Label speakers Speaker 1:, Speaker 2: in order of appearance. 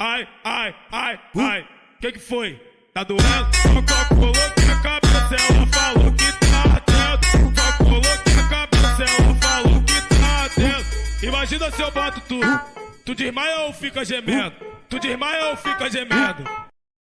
Speaker 1: ai, ai, ai, uh. ai. Que que foi? Tá doendo? O copo rolou que na cabeça, ela falou que tá atento. Copo, colou que na cabeça, ela falou que tá dentro. Imagina se eu bato tu, uh. tu desmaia ou fica gemendo? Uh. Tu desmaia ou fica gemendo?